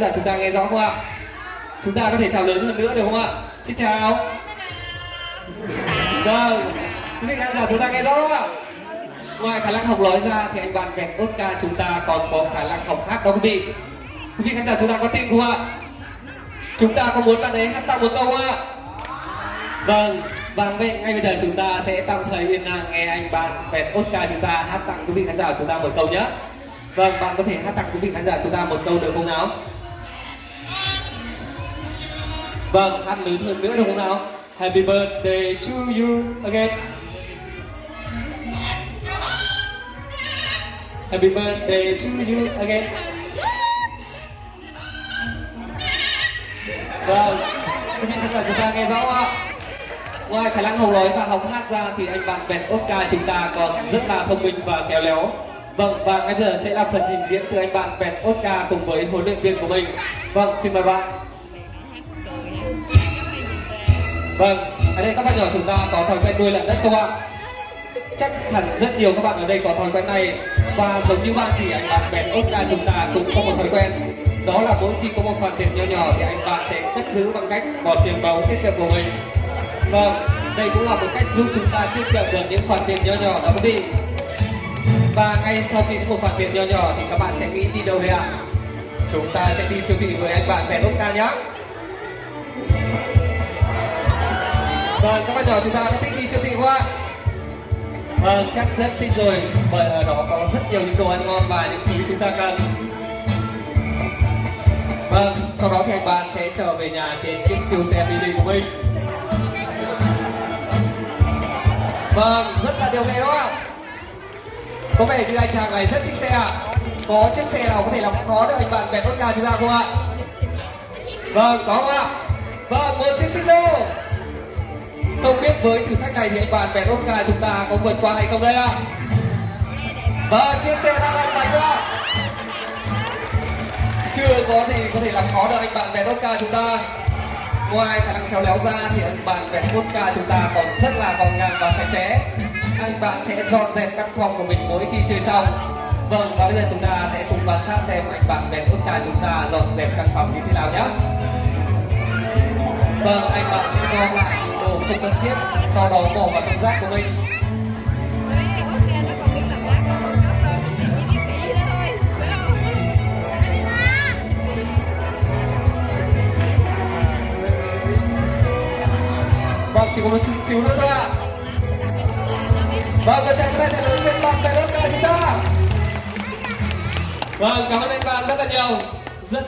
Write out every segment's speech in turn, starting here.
giả chúng ta nghe rõ không ạ? Chúng ta có thể chào lớn hơn nữa được không ạ? Xin chào. Vâng, quý vị khán giả chúng ta nghe rõ không ạ? Ngoài khả năng học nói ra thì anh bạn vẹt Oscar chúng ta còn có khả năng học hát đó quý vị. Quý vị khán giả chúng ta có tin không ạ? Chúng ta có muốn bạn ấy hát tặng một câu không ạ? Vâng, và vậy ngay bây giờ chúng ta sẽ tạm thời yên lặng nghe anh bạn vẹt Oscar chúng ta hát tặng quý vị khán giả chúng ta một câu nhé. Vâng, bạn có thể hát tặng quý vị khán giả chúng ta một câu được không nào? Vâng, hát lớn hơn nữa được không nào? Happy birthday to you again. Happy birthday to you again. Vâng, quý vị khán giả chúng ta nghe rõ không ạ? Ngoài khả năng hầu nói và học hát ra thì anh bạn vẹt Oscar chúng ta còn rất là thông minh và khéo léo. Vâng, và ngay bây giờ sẽ là phần trình diễn từ anh bạn vẹt Oscar cùng với huấn luyện viên của mình. Vâng, xin mời bạn. Vâng, ở đây các bạn nhỏ chúng ta có thói quen nuôi lợn đất không ạ? Chắc hẳn rất nhiều các bạn ở đây có thói quen này. Và giống như bạn thì anh bạn bèn ta chúng ta cũng có một thói quen. Đó là mỗi khi có một khoản tiền nhỏ nhỏ thì anh bạn sẽ cất giữ bằng cách bỏ tiền vào tiết kiệm của mình. Vâng, đây cũng là một cách giúp chúng ta tiết kiệm được những khoản tiền nhỏ nhỏ đó quý vị. Và ngay sau khi có một khoản tiền nhỏ nhỏ thì các bạn sẽ nghĩ đi đâu đây ạ? Chúng ta sẽ đi siêu thị với anh bạn bèn ta nhé Vâng, các bạn nhỏ chúng ta đã thích đi siêu thị không ạ? Vâng, chắc rất thích rồi Bởi ở đó có rất nhiều những đồ ăn ngon và những thứ chúng ta cần Vâng, sau đó thì anh bạn sẽ trở về nhà trên chiếc siêu xe mini của mình Vâng, rất là điều nghệ đúng không? Có vẻ như anh chàng này rất thích xe ạ Có chiếc xe nào có thể làm khó được anh bạn về tốt nhà chúng ta không ạ? Vâng, có không ạ? Vâng, một chiếc xích lô không biết với thử thách này thì anh bạn vẹt ca chúng ta có vượt qua hay không đây ạ? Vâng, chia sẻ đang lên mạnh ạ. Chưa có gì có thể làm khó được anh bạn vẹt ca chúng ta Ngoài khả năng khéo léo ra thì anh bạn vẹt ca chúng ta còn rất là gọn gàng và sạch sẽ Anh bạn sẽ dọn dẹp căn phòng của mình mỗi khi chơi xong Vâng, và bây giờ chúng ta sẽ cùng quan sát xem anh bạn vẹt ca chúng ta dọn dẹp căn phòng như thế nào nhé Vâng, anh bạn sẽ gom lại không cần thiết Sau đó bỏ vào thùng rác của mình. Vâng, chỉ có một chút xíu nữa thôi ạ. Vâng, các chàng tay thật lớn trên bàn tay đất chúng ta. Vâng, cảm ơn anh bạn rất là nhiều. Rất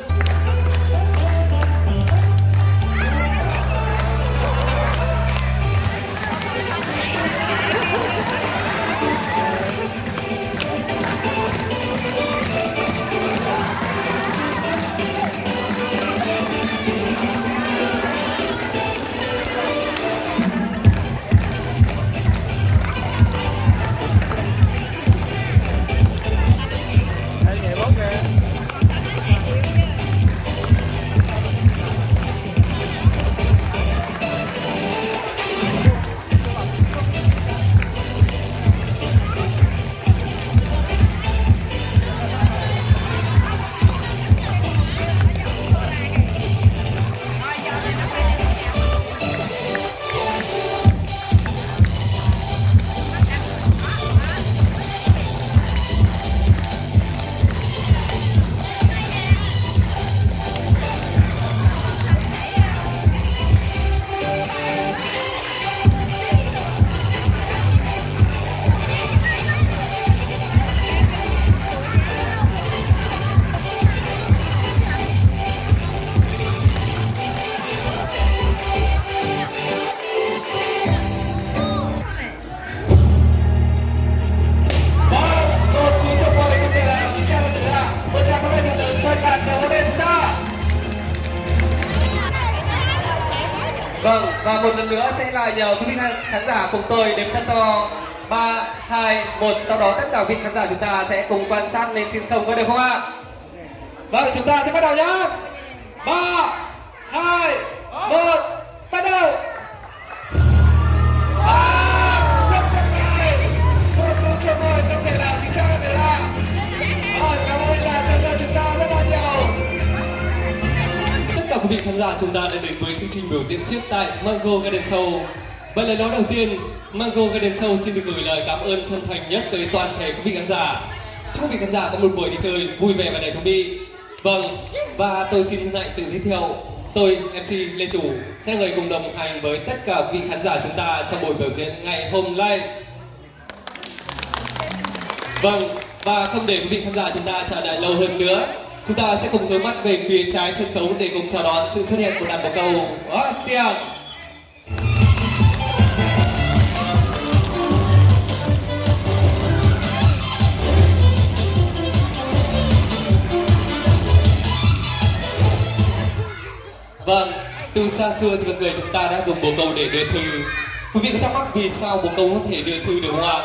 chúng tôi đếm thật to. Ba, hai, một. Sau đó tất cả vị khán giả chúng ta sẽ cùng quan sát lên trên không có được không ạ? Vâng chúng ta sẽ bắt đầu nhá. Ba, hai, một. Bắt đầu. Một chính xác là là chúng ta Tất cả quý vị khán giả chúng ta đã đến với chương trình biểu diễn siết tại Mango Garden Show. Và lời nói đầu tiên, Mango Garden Show xin được gửi lời cảm ơn chân thành nhất tới toàn thể quý vị khán giả. Chúc quý vị khán giả có một buổi đi chơi vui vẻ và đầy thú vị. Vâng, và tôi xin hân hạnh tự giới thiệu Tôi, MC Lê Chủ, sẽ là người cùng đồng hành với tất cả quý vị khán giả chúng ta trong buổi biểu diễn ngày hôm nay. Vâng, và không để quý vị khán giả chúng ta chờ đợi lâu hơn nữa, chúng ta sẽ cùng hướng mắt về phía trái sân khấu để cùng chào đón sự xuất hiện của đàn bồ câu Ocean. Vâng, từ xa xưa thì con người chúng ta đã dùng bồ câu để đưa thư. Quý vị có thắc mắc vì sao bồ câu có thể đưa thư được không ạ?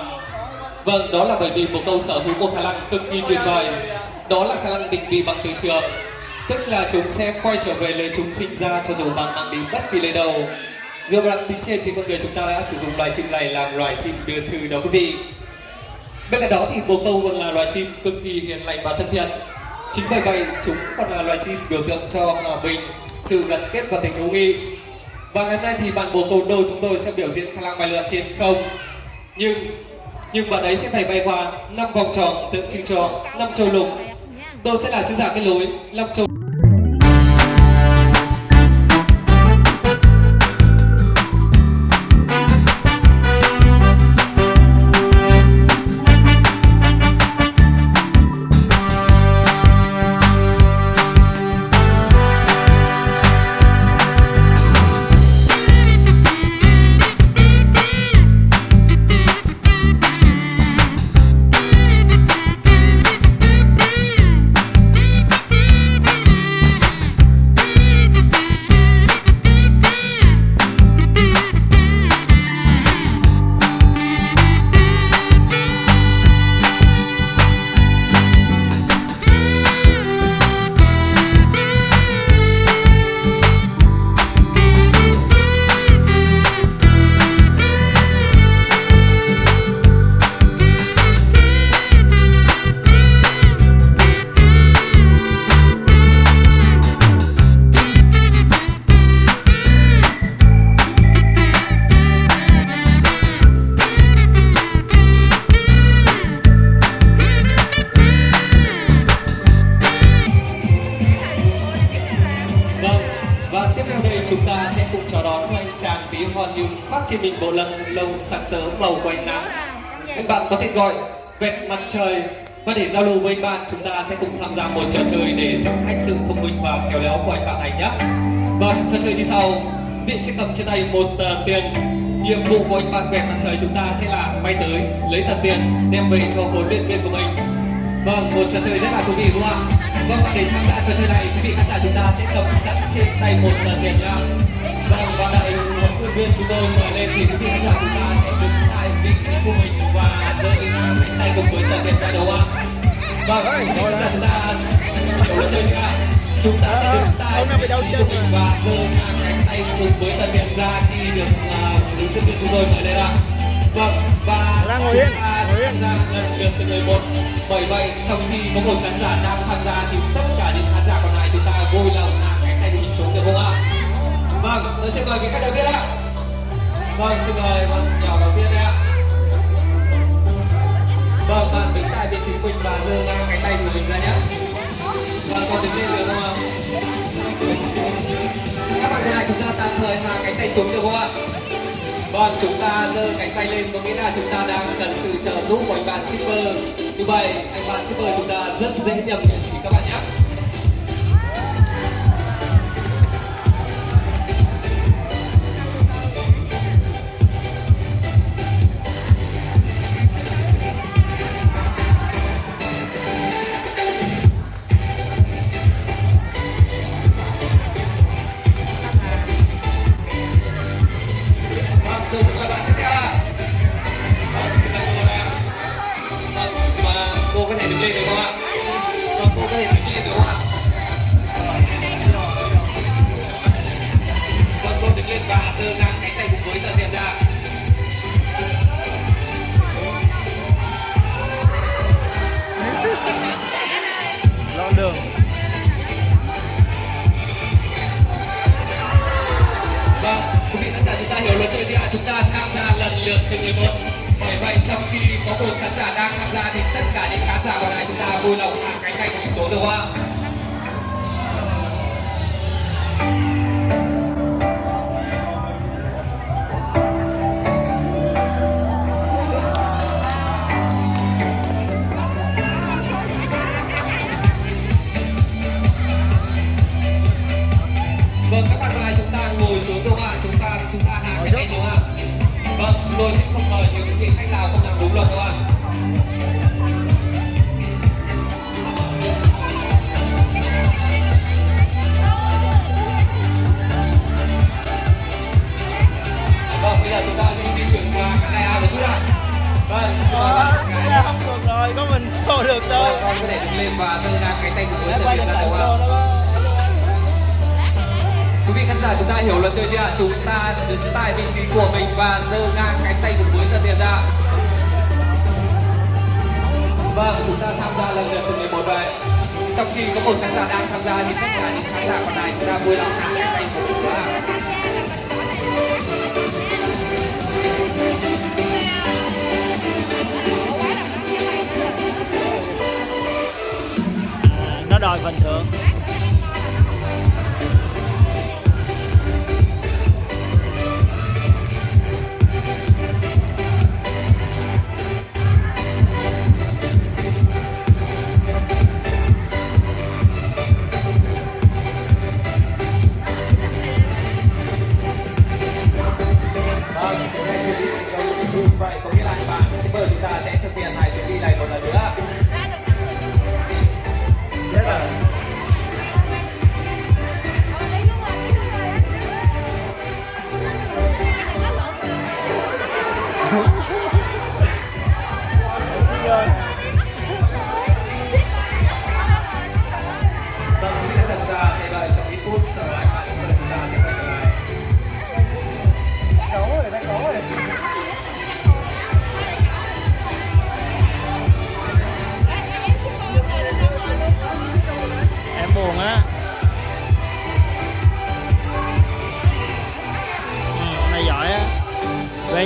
Vâng, đó là bởi vì bồ câu sở hữu một khả năng cực kỳ tuyệt vời. Đó là khả năng định vị bằng từ trường. Tức là chúng sẽ quay trở về nơi chúng sinh ra cho dù bạn mang đến bất kỳ nơi đâu. Dựa vào đặc tính trên thì con người chúng ta đã sử dụng loài chim này làm loài chim đưa thư đó quý vị. Bên cạnh đó thì bồ câu còn là loài chim cực kỳ hiền lành và thân thiện. Chính bởi vậy chúng còn là loài chim biểu tượng cho hòa bình, sự gắn kết và tình hữu nghị. Và ngày hôm nay thì bạn bồ câu đô chúng tôi sẽ biểu diễn khả năng bay lượn trên không. Nhưng nhưng bạn ấy sẽ phải bay qua năm vòng tròn tượng trưng cho năm châu lục. Tôi sẽ là sứ giả kết lối, năm châu chúng ta sẽ cùng chào đón anh chàng tí hon như khoác trên mình bộ lông lông sặc sỡ màu quanh nắng. Anh bạn có tên gọi vẹt mặt trời và để giao lưu với anh bạn chúng ta sẽ cùng tham gia một trò chơi để thử thách sự thông minh và khéo léo của anh bạn này nhé. Vâng, trò chơi như sau. Viện vị sẽ cầm trên tay một tờ tiền. Nhiệm vụ của anh bạn vẹt mặt trời chúng ta sẽ là bay tới lấy tờ tiền đem về cho huấn luyện viên của mình. Vâng, một trò chơi rất là thú vị đúng không ạ? Vâng, và để tham gia trò chơi này, quý vị khán giả chúng ta sẽ cầm sẵn trên tay một tờ tiền nhá. Vâng, và đại huấn luyện viên chúng tôi mời lên thì quý vị khán giả chúng ta sẽ đứng tại vị trí của mình và giơ cánh tay cùng với tờ tiền ra đầu ạ. Vâng, quý vị khán giả chúng ta hiểu luật chơi chưa ạ? Chúng ta sẽ đứng tại vị trí của mình và giơ cánh tay cùng với tờ tiền ra khi được uh, luyện viên chúng tôi mời lên ạ. Vâng, và đang ngồi chúng yên, ta ngồi sẽ yên. tham gia lần lượt từ người một. Bởi vậy, trong khi có một khán giả đang tham gia thì tất cả những khán giả còn lại chúng ta vui lòng hạ cánh tay mình xuống được không ạ? Vâng, tôi sẽ mời vị khách đầu tiên ạ. Vâng, xin mời bạn nhỏ đầu tiên đây ạ. Vâng, bạn đứng tại vị trí của mình và giơ ngang cánh tay của mình ra nhé. Vâng, con đứng lên được không ạ? Các bạn còn lại chúng ta tạm thời hạ cánh tay xuống được không ạ? Vâng, chúng ta giơ cánh tay lên có nghĩa là chúng ta đang cần sự trợ giúp của anh bạn shipper. Như vậy, anh bạn shipper chúng ta rất dễ nhầm địa chỉ các bạn nhé. Cùng khán giả đang tham gia thì tất cả những khán giả còn lại chúng ta vui lòng hạ cánh tay của số được không ạ? Tôi sẽ không mời những vị khách nào không làm đúng luật đâu ạ. Vâng, bây giờ chúng ta sẽ di chuyển qua các đại ao một chút ạ. Vâng, xin mời bạn gái. Dạ, không được rồi có mình show được đâu Vâng, con có thể đứng lên và giơ ngang cánh tay của quay thân được ra đúng không ạ? Quý vị khán giả chúng ta hiểu luật chơi chưa ạ? Chúng ta đứng tại vị trí của mình và giơ ngang cánh tay cùng với tờ tiền ra. Vâng, chúng ta tham gia lần lượt từng người một vậy. Trong khi có một khán giả đang tham gia thì tất cả những khán giả còn lại chúng ta vui lòng hạ cánh tay của mình xuống nó đòi phần thưởng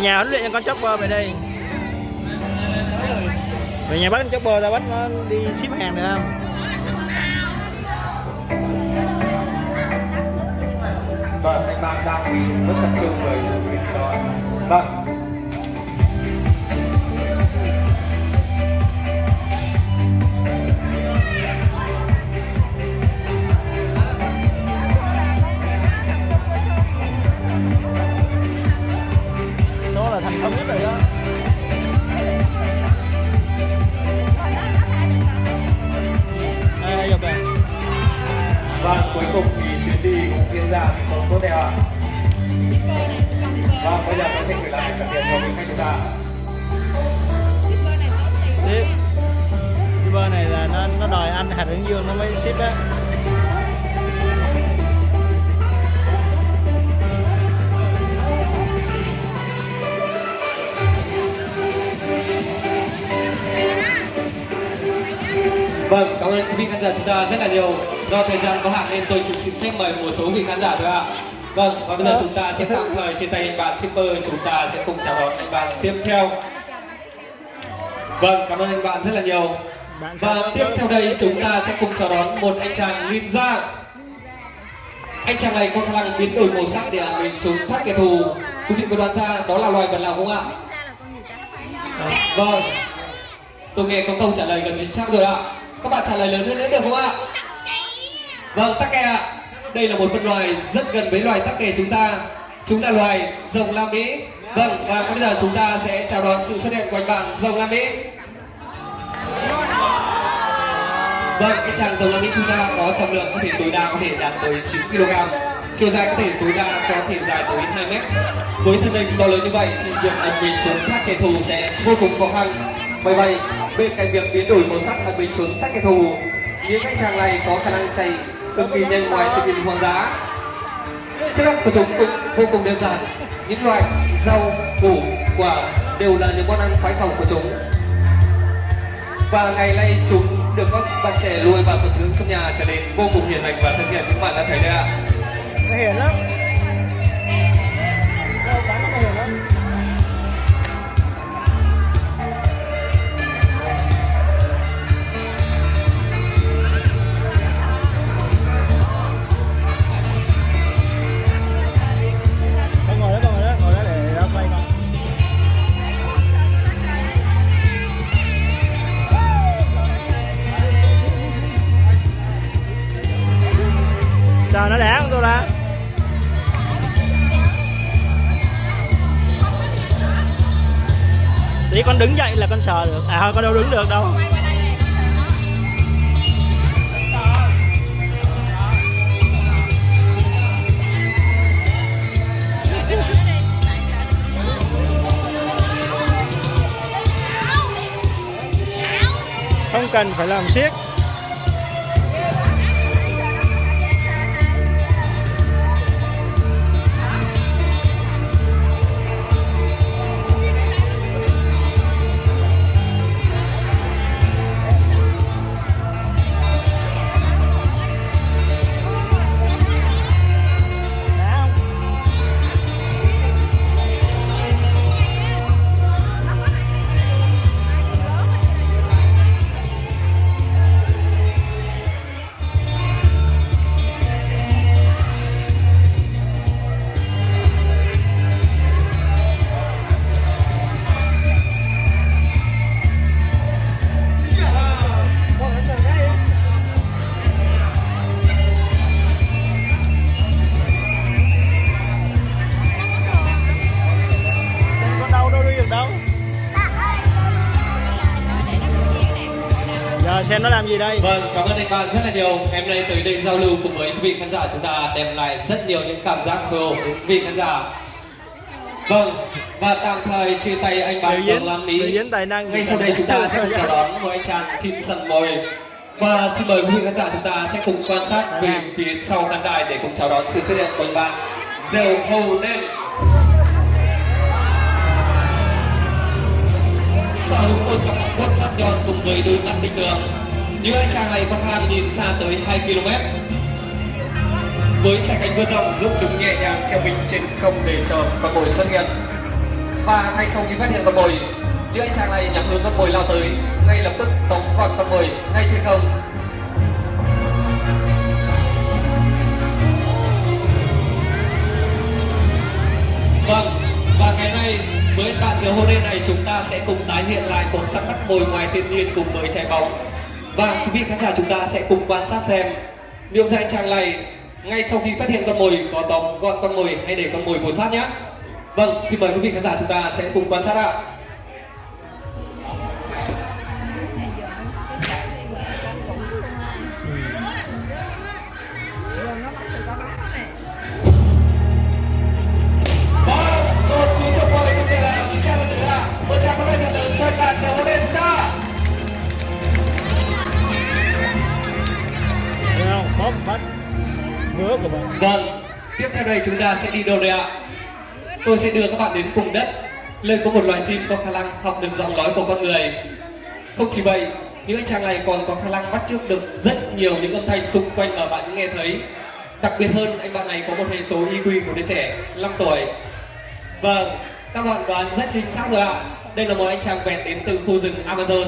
nhà huấn luyện cho con chopper về đây về nhà bắt con chopper ra bắt nó đi ship hàng được không Vâng, anh bạn đang bị mất tập trung bởi cái đó. Vâng. Đó nhất rồi đó Vâng, cuối cùng thì chuyến đi cũng diễn ra thành công tốt đẹp ạ. Vâng, bây giờ tôi sẽ gửi lại phần tiền cho quý khách chúng ta. shipper này là nó nó đòi anh hạt hướng dương nó mới ship á Vâng, cảm ơn quý vị khán giả chúng ta rất là nhiều. Do thời gian có hạn nên tôi chỉ xin phép mời một số vị khán giả thôi ạ. Vâng, và bây giờ chúng ta sẽ tạm thời trên tay anh bạn shipper chúng ta sẽ cùng chào đón anh bạn tiếp theo. Vâng, cảm ơn anh bạn rất là nhiều. Và tiếp theo đây chúng ta sẽ cùng chào đón một anh chàng ninja. Anh chàng này có khả năng biến đổi màu sắc để ẩn mình trốn thoát kẻ thù. Quý vị có đoán ra đó là loài vật nào không ạ? Vâng. Tôi nghe có câu trả lời gần chính xác rồi ạ. Các bạn trả lời lớn hơn nữa được không ạ? Vâng, tắc kè ạ. Đây là một phân loài rất gần với loài tắc kè chúng ta. Chúng là loài rồng la Mỹ. Vâng, và bây giờ chúng ta sẽ chào đón sự xuất hiện của anh bạn rồng la Mỹ. Vâng, cái chàng rồng Lam Mỹ chúng ta có trọng lượng có thể tối đa có thể đạt tới 9 kg. Chiều dài có thể tối đa có thể dài tới 2 mét. Với thân hình to lớn như vậy thì việc ẩn mình chống các kẻ thù sẽ vô cùng khó khăn. Bởi vậy, bên cạnh việc biến đổi màu sắc là bình trốn tách kẻ thù những anh chàng này có khả năng chạy cực kỳ nhanh ngoài tình hình hoang dã. Thức ăn của chúng cũng vô cùng đơn giản. Những loại rau, củ, quả đều là những món ăn khoái khẩu của chúng. Và ngày nay chúng được các bạn trẻ nuôi và phụng dưỡng trong nhà trở nên vô cùng hiền lành và thân thiện các bạn đã thấy đấy ạ. Hiền lắm. Chỉ con đứng dậy là con sờ được. À thôi con đâu đứng được đâu. Không cần phải làm siết bạn rất là nhiều. Em nay tới đây giao lưu cùng với quý vị khán giả chúng ta đem lại rất nhiều những cảm giác hồi hộp đến quý vị khán giả. Vâng, và tạm thời chia tay anh bạn Dòng Lam Mỹ. Ngay sau đây chúng ta sẽ cùng chào đón một anh chàng chim săn mồi. Và xin mời quý vị khán giả chúng ta sẽ cùng quan sát về phía sau khán đài để cùng chào đón sự xuất hiện của anh bạn Dèo Hầu Nên. Sở hữu một cặp mắt vuốt sắc nhọn cùng với đôi mắt tinh tường. Những anh chàng này có khả năng nhìn xa tới 2 km. Với sải cánh vươn rộng giúp chúng nhẹ nhàng treo mình trên không để chờ con mồi xuất hiện. và ngay sau khi phát hiện con mồi những anh chàng này nhắm hướng con mồi lao tới ngay lập tức tống gọn con mồi ngay trên không Vâng, và ngày nay với bạn giữa hôm nay này chúng ta sẽ cùng tái hiện lại cuộc săn bắt mồi ngoài thiên nhiên cùng với trái bóng. Và quý vị khán giả chúng ta sẽ cùng quan sát xem liệu rằng chàng này ngay sau khi phát hiện con mồi có tóm gọn con mồi hay để con mồi vụt thoát nhé. Vâng, xin mời quý vị khán giả chúng ta sẽ cùng quan sát ạ. Theo đây chúng ta sẽ đi đâu đây ạ? Tôi sẽ đưa các bạn đến vùng đất, nơi có một loài chim có khả năng học được giọng nói của con người. Không chỉ vậy, những anh chàng này còn có khả năng bắt chước được rất nhiều những âm thanh xung quanh mà bạn nghe thấy. Đặc biệt hơn, anh bạn này có một hệ số IQ của đứa trẻ 5 tuổi. Vâng, các bạn đoán rất chính xác rồi ạ. Đây là một anh chàng vẹt đến từ khu rừng Amazon.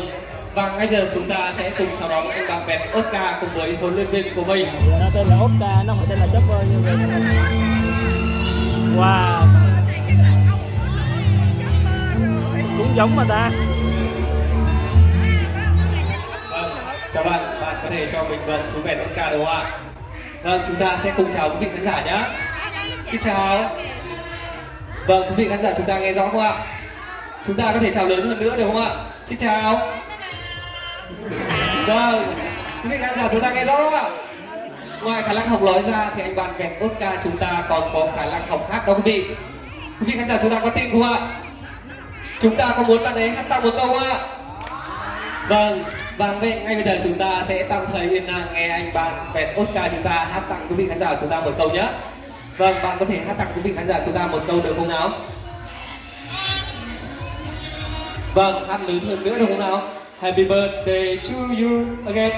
Và ngay giờ chúng ta sẽ cùng chào đón anh bạn vẹt Oscar cùng với huấn luyện viên của mình. nó tên là Oscar nó không tên là Chopper như vậy wow cũng giống mà ta Vâng, chào bạn, bạn có thể cho mình mượn chú vẹt Oscar được không ạ? Vâng, chúng ta sẽ cùng chào quý vị khán giả nhé. Xin chào. Vâng, quý vị khán giả chúng ta nghe rõ không ạ? Chúng ta có thể chào lớn hơn nữa được không ạ? Xin chào. Vâng, quý vị khán giả chúng ta nghe rõ không ạ? Ngoài khả năng học nói ra thì anh bạn vẹt Oscar chúng ta còn có khả năng học hát đó quý vị. Quý vị khán giả chúng ta có tin không ạ? Chúng ta có muốn bạn ấy hát tặng một câu không ạ? Vâng, và vậy ngay bây giờ chúng ta sẽ tạm thời yên lặng nghe anh bạn vẹt Oscar chúng ta hát tặng quý vị khán giả chúng ta một câu nhé. Vâng, bạn có thể hát tặng quý vị khán giả chúng ta một câu được không nào? Vâng, hát lớn hơn nữa được không nào? Happy birthday to you again.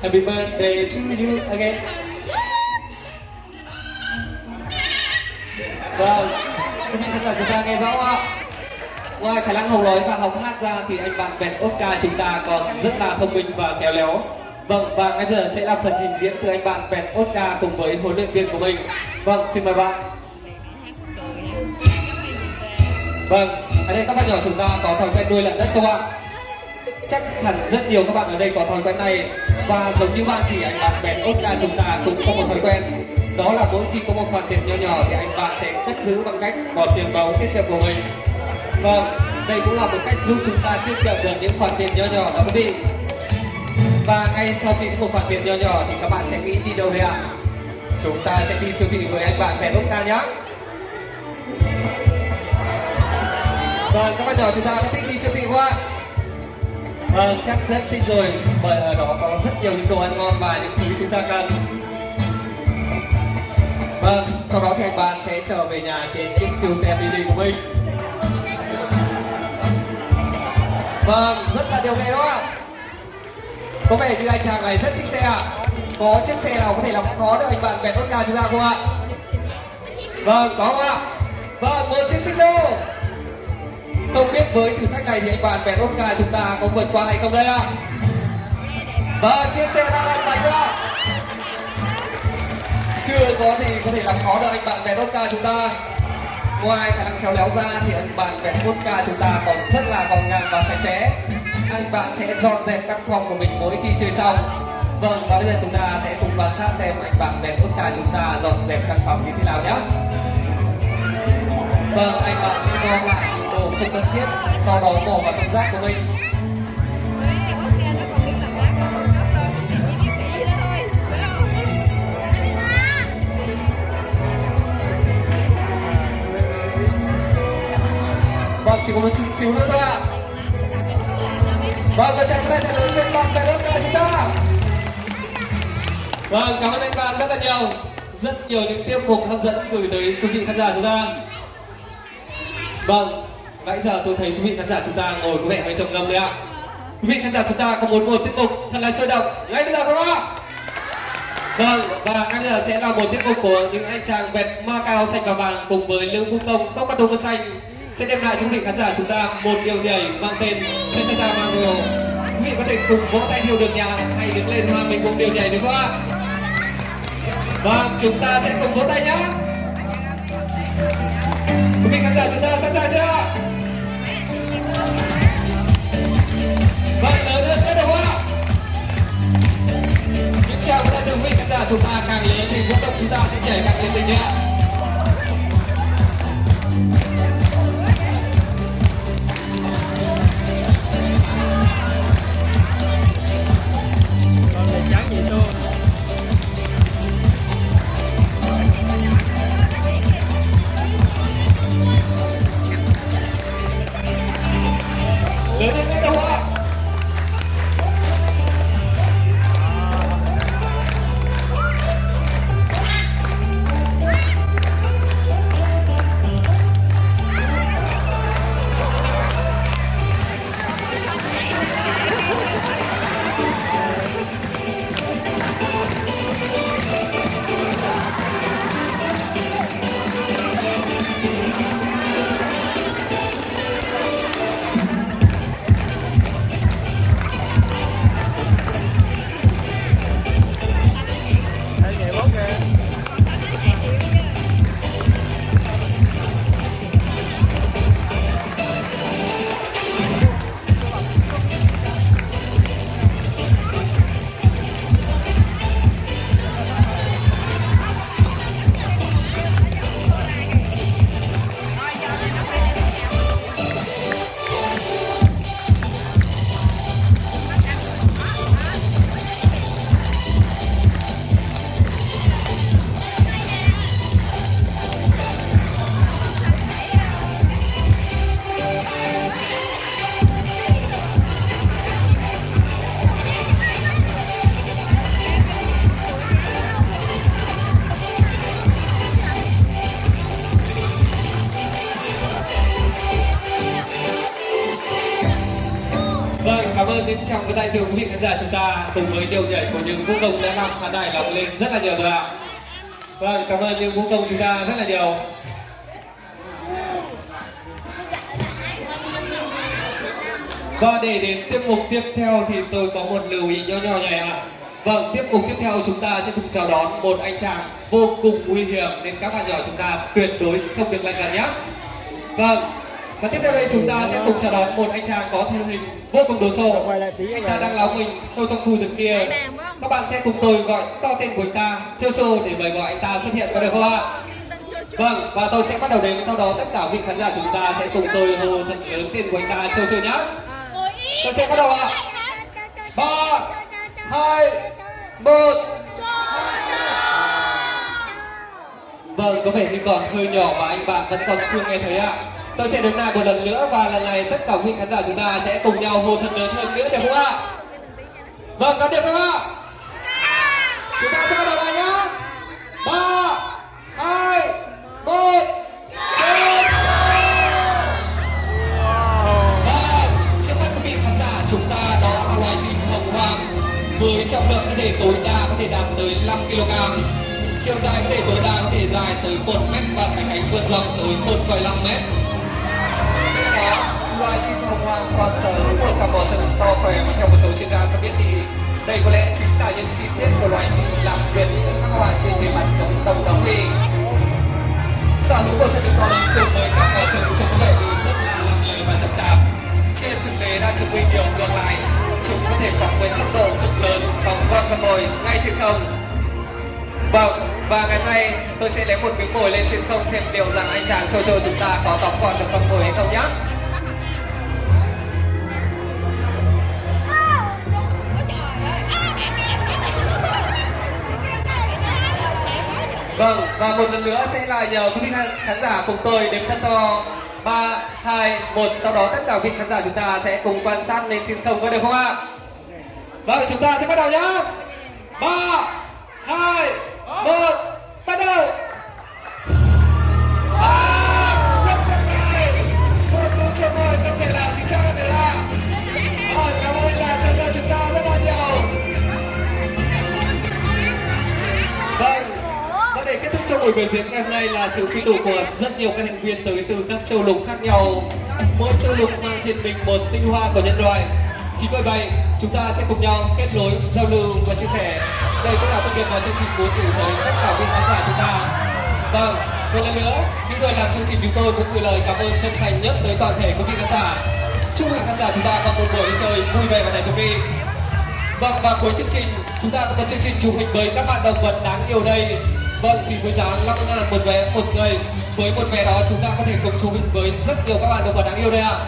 Happy birthday to you again. Vâng, quý vị khán giả chúng ta nghe rõ không ạ? Ngoài khả năng hồng nói và học hát ra thì anh bạn vẹn Oscar chúng ta còn rất là thông minh và khéo léo. Vâng, và ngay bây giờ sẽ là phần trình diễn từ anh bạn vẹn Oscar cùng với huấn luyện viên của mình. Vâng, xin mời bạn. Vâng, ở đây các bạn nhỏ chúng ta có thói quen nuôi lợn đất không ạ? Chắc hẳn rất nhiều các bạn ở đây có thói quen này và giống như bạn thì anh bạn vẹt Oscar chúng ta cũng có một thói quen đó là mỗi khi có một khoản tiền nhỏ nhỏ thì anh bạn sẽ cất giữ bằng cách bỏ tiền vào tiết kiệm của mình Vâng, đây cũng là một cách giúp chúng ta tiết kiệm được những khoản tiền nhỏ nhỏ đó quý vị. Và ngay sau khi có một khoản tiền nhỏ nhỏ thì các bạn sẽ nghĩ đi đâu đây ạ? Chúng ta sẽ đi siêu thị với anh bạn Vẹn ta nhé. Vâng, các bạn nhỏ chúng ta đã thích đi siêu thị không ạ? Vâng, chắc rất thích rồi bởi ở đó có rất nhiều những đồ ăn ngon và những thứ chúng ta cần. Vâng, sau đó thì anh bạn sẽ trở về nhà trên chiếc siêu xe mini của mình. Vâng, rất là điều nghệ quá ạ? Có vẻ như anh chàng này rất thích xe ạ. Có chiếc xe nào có thể làm khó được anh bạn vẹt Oscar chúng ta không ạ? Vâng, có không ạ? Vâng, một chiếc xích lô. Không biết với thử thách này thì anh bạn vẹt Oscar chúng ta có vượt qua hay không đây ạ? Vâng, chia sẻ đang lăn bánh ạ. Chưa có gì có thể làm khó được anh bạn vẹt Oscar chúng ta ngoài khả năng khéo léo ra thì anh bạn vẹt vodka chúng ta còn rất là gọn gàng và sạch sẽ anh bạn sẽ dọn dẹp căn phòng của mình mỗi khi chơi xong vâng và bây giờ chúng ta sẽ cùng quan sát xem anh bạn vẹt vodka chúng ta dọn dẹp căn phòng như thế nào nhé vâng anh bạn sẽ gom lại không cần thiết sau đó bỏ vào thùng rác của mình Vâng, chỉ có một chút xíu nữa thôi ạ. Vâng, các chàng tay thật lớn trên bàn tay đất chúng ta. Vâng, cảm ơn anh bạn rất là nhiều. Rất nhiều những tiết mục hấp dẫn gửi tới quý vị khán giả chúng ta. Vâng, nãy giờ tôi thấy quý vị khán giả chúng ta ngồi có vẻ hơi trầm ngâm đấy ạ. Quý vị khán giả chúng ta có muốn một tiết mục thật là sôi động. Ngay bây giờ không ạ? Vâng, và ngay bây giờ sẽ là một tiết mục của những anh chàng vẹt ma cao xanh và vàng cùng với Lương Phúc Tông tóc cà tông xanh. Sẽ đem lại cho quý vị khán giả chúng ta một điều nhảy mang tên cha cha cha mango quý vị có thể cùng vỗ tay điều được nhà hay đứng lên hoa mình cùng điều nhảy được không ạ? Vâng chúng ta sẽ cùng vỗ tay nhá. Quý vị khán giả chúng ta sẵn sàng chưa những chào vị khán giả chúng ta càng lớn thì vận động chúng ta sẽ nhảy càng nhiệt tình nhé Vâng, cảm ơn những trọng cái tay từ quý vị khán giả chúng ta cùng với điều nhảy của những vũ công đã làm khán đài lòng lên rất là nhiều rồi ạ. Vâng, cảm ơn những vũ công chúng ta rất là nhiều. Và để đến tiết mục tiếp theo thì tôi có một lưu ý nhỏ nhỏ này ạ. Vâng, tiết mục tiếp theo chúng ta sẽ cùng chào đón một anh chàng vô cùng nguy hiểm nên các bạn nhỏ chúng ta tuyệt đối không được lạnh gần nhé. Vâng, và tiếp theo đây chúng ta sẽ cùng chào đón một anh chàng có thân hình vô cùng đồ sộ. Anh ta đang láo mình sâu trong khu rừng kia. Các bạn sẽ cùng tôi gọi to tên của anh ta, Chô Chô để mời gọi anh ta xuất hiện có được không ạ? Vâng, và tôi sẽ bắt đầu đếm sau đó tất cả vị khán giả chúng ta sẽ cùng tôi hô thật lớn tên của anh ta Chô Chô nhé. Tôi sẽ bắt đầu ạ. Ba, hai, một. Vâng, có vẻ như còn hơi nhỏ mà anh bạn vẫn còn chưa nghe thấy ạ. Tôi sẽ đứng lại một lần nữa và lần này tất cả quý khán giả chúng ta sẽ cùng nhau hô thật lớn hơn nữa được không ạ? Vâng, có được không ạ? Chúng ta sẽ bắt đầu bài nhá. 3 2 1 với trọng lượng có thể tối đa có thể đạt tới 5 kg chiều dài có thể tối đa có thể dài tới 1 mét và sải cánh vươn rộng tới 1,5 mét loài chim hồng hoàng còn sở hữu một cặp bò sừng to khỏe. Mà theo một số chuyên gia cho biết thì đây có lẽ chính là những chi tiết của loài chim làm biệt từ các loài trên bề mặt chống tổng đóng đi sở hữu một thân hình to lớn cùng với các bò sừng trông có vẻ như rất là lặng lẽ và chậm chạp. Trên thực tế đã chứng minh điều ngược lại. Chúng có thể phóng với tốc độ cực lớn phóng con con mồi ngay trên không. Vâng và ngày hôm nay tôi sẽ lấy một miếng mồi lên trên không xem liệu rằng anh chàng châu châu chúng ta có tóm còn được con mồi hay không nhé Vâng, và một lần nữa sẽ là nhờ quý vị khán- giả cùng tôi đếm thật to 3, 2, 1 Sau đó tất cả quý vị khán giả chúng ta sẽ cùng quan sát lên trên không có được không ạ? Vâng, chúng ta sẽ bắt đầu nhá. 3, 2, 1 Bắt đầu. Buổi biểu diễn ngày hôm nay là sự quy tụ của rất nhiều các thành viên tới từ các châu lục khác nhau. Mỗi châu lục mang trên mình một tinh hoa của nhân loại. Chính bởi vậy, chúng ta sẽ cùng nhau kết nối, giao lưu và chia sẻ. Đây cũng là thông điệp mà chương trình muốn gửi tới tất cả quý khán giả chúng ta. Vâng, một lần nữa, những người làm chương trình chúng tôi cũng gửi lời cảm ơn chân thành nhất tới toàn thể quý vị khán giả. Chúc quý khán giả chúng ta có một buổi đi chơi vui vẻ và đầy thú vị. Vâng và cuối chương trình chúng ta có một chương trình chụp hình với các bạn động vật đáng yêu đây. Vâng chỉ với giá 50 ngàn một vé, một người. Với một vé đó chúng ta có thể cùng chụp với rất nhiều các bạn động vật đáng yêu đây ạ.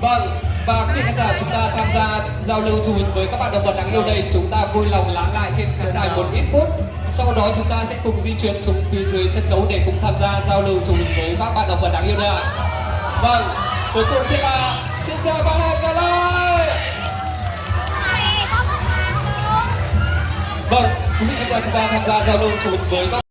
Vâng và quý vị khán giả chúng ta tham gia giao lưu chụp với các bạn động vật đáng yêu đây, chúng ta vui lòng lắng lại trên khán đài một ít phút sau đó chúng ta sẽ cùng di chuyển xuống phía dưới sân khấu để cùng tham gia giao lưu chụp với các bạn động vật đáng yêu đây ạ. Vâng cuối cùng sẽ là xin chào và hẹn gặp lại. Vâng, quý vị khán giả chúng ta tham gia giao lưu chụp với các